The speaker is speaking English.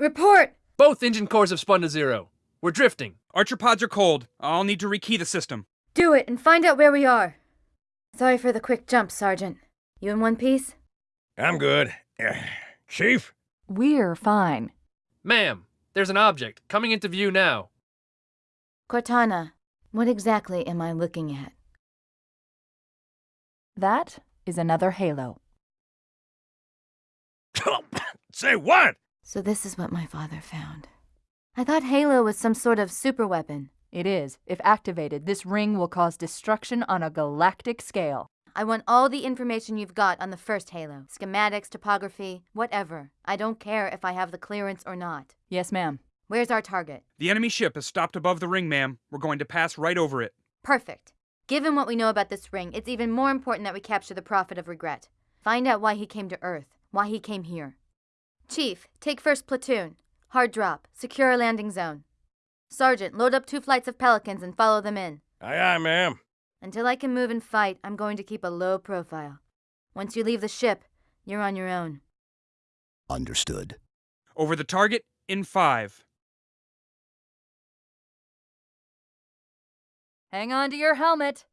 Report! Both engine cores have spun to zero. We're drifting. Archer pods are cold. I'll need to rekey the system. Do it and find out where we are. Sorry for the quick jump, Sergeant. You in one piece? I'm good. Chief? We're fine. Ma'am, there's an object coming into view now. Cortana, what exactly am I looking at? That is another halo. Say what? So this is what my father found. I thought Halo was some sort of superweapon. It is. If activated, this ring will cause destruction on a galactic scale. I want all the information you've got on the first Halo. Schematics, topography, whatever. I don't care if I have the clearance or not. Yes, ma'am. Where's our target? The enemy ship has stopped above the ring, ma'am. We're going to pass right over it. Perfect. Given what we know about this ring, it's even more important that we capture the Prophet of Regret. Find out why he came to Earth, why he came here. Chief, take first platoon. Hard drop. Secure a landing zone. Sergeant, load up two flights of Pelicans and follow them in. Aye, aye, ma'am. Until I can move and fight, I'm going to keep a low profile. Once you leave the ship, you're on your own. Understood. Over the target in five. Hang on to your helmet.